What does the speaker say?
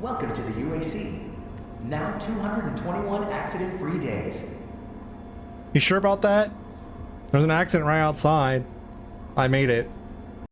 Welcome to the UAC. Now 221 accident-free days. You sure about that? There's an accident right outside. I made it.